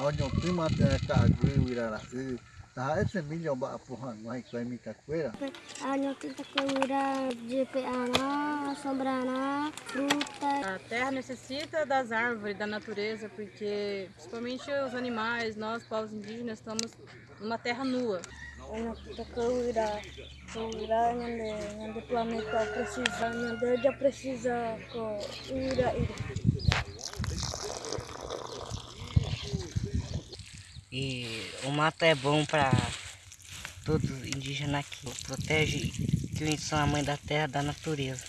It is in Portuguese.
onde um prima tem wirara u tá esse milho ba porra vai vai me capoeira Ano kita cura de peana, sombrana, fruta. A terra necessita das árvores, da natureza, porque principalmente os animais, nós, povos indígenas, estamos numa terra nua. Ano kita cura, cura onde onde planeta precisa, onde já precisa cura E o mato é bom para todos os indígenas aqui. Protege que eles são a mãe da terra da natureza.